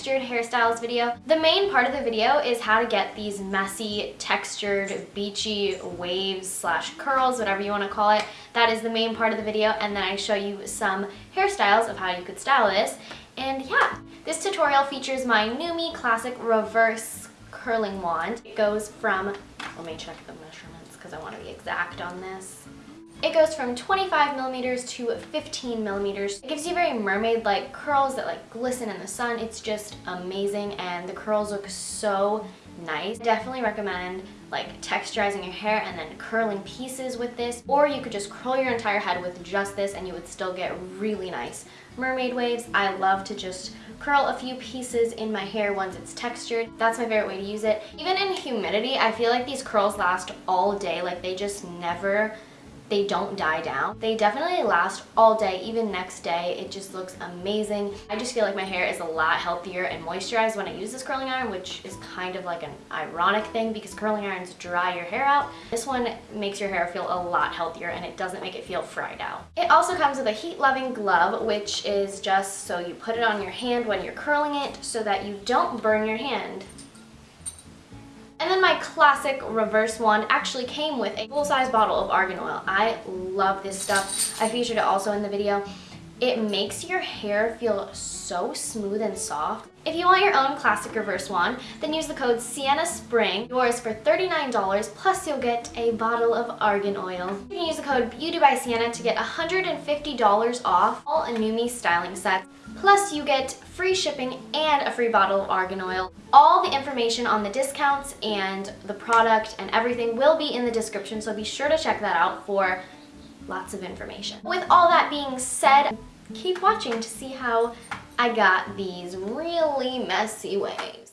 textured hairstyles video. The main part of the video is how to get these messy, textured, beachy waves slash curls, whatever you want to call it. That is the main part of the video and then I show you some hairstyles of how you could style this. And yeah, this tutorial features my NuMe Classic Reverse Curling Wand. It goes from, let me check the measurements because I want to be exact on this. It goes from 25 millimeters to 15 millimeters. It gives you very mermaid-like curls that like glisten in the sun. It's just amazing and the curls look so nice. Definitely recommend like texturizing your hair and then curling pieces with this or you could just curl your entire head with just this and you would still get really nice mermaid waves. I love to just curl a few pieces in my hair once it's textured. That's my favorite way to use it. Even in humidity, I feel like these curls last all day. Like they just never they don't die down. They definitely last all day, even next day. It just looks amazing. I just feel like my hair is a lot healthier and moisturized when I use this curling iron, which is kind of like an ironic thing because curling irons dry your hair out. This one makes your hair feel a lot healthier and it doesn't make it feel fried out. It also comes with a heat-loving glove, which is just so you put it on your hand when you're curling it so that you don't burn your hand. And then my classic reverse wand actually came with a full-size bottle of argan oil. I love this stuff. I featured it also in the video. It makes your hair feel so smooth and soft. If you want your own classic reverse wand, then use the code Sienna Spring, yours for $39, plus you'll get a bottle of argan oil. You can use the code Beauty by Sienna to get $150 off all Anumi styling sets. Plus you get free shipping and a free bottle of argan oil. All the information on the discounts and the product and everything will be in the description, so be sure to check that out for lots of information. With all that being said, keep watching to see how I got these really messy waves.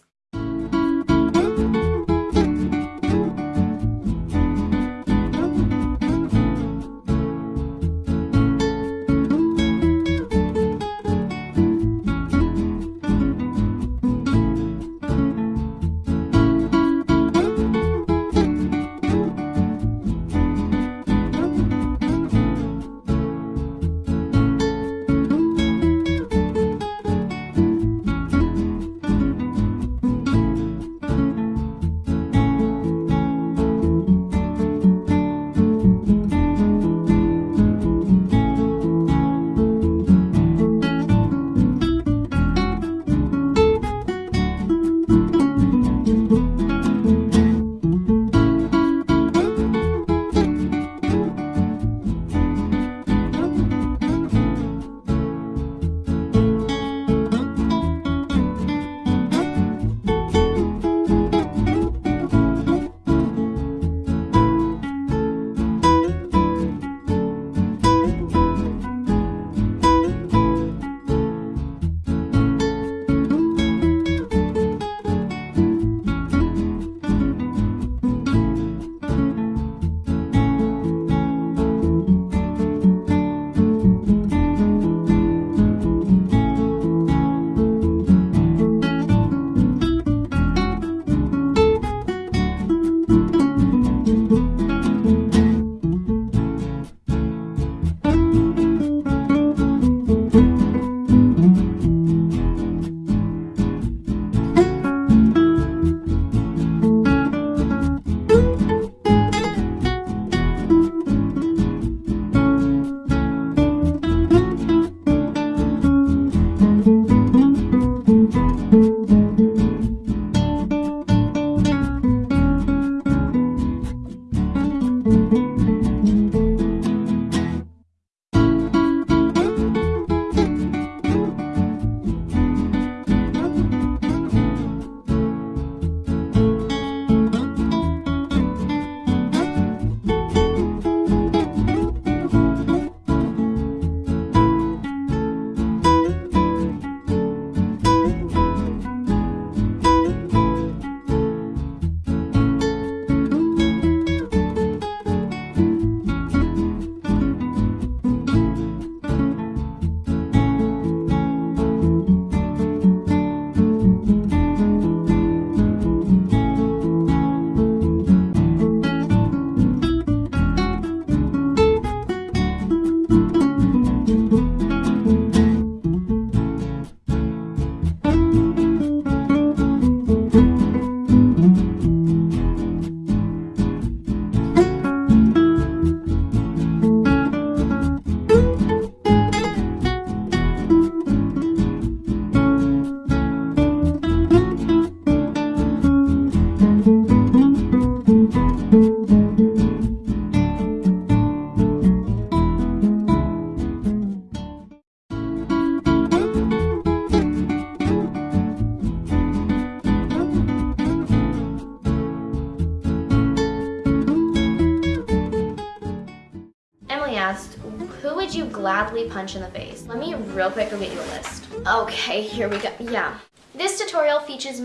Gladly punch in the face. Let me real quick go get you a list. Okay, here we go. Yeah. This tutorial features,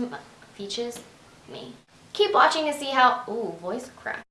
features me. Keep watching to see how, ooh, voice crack.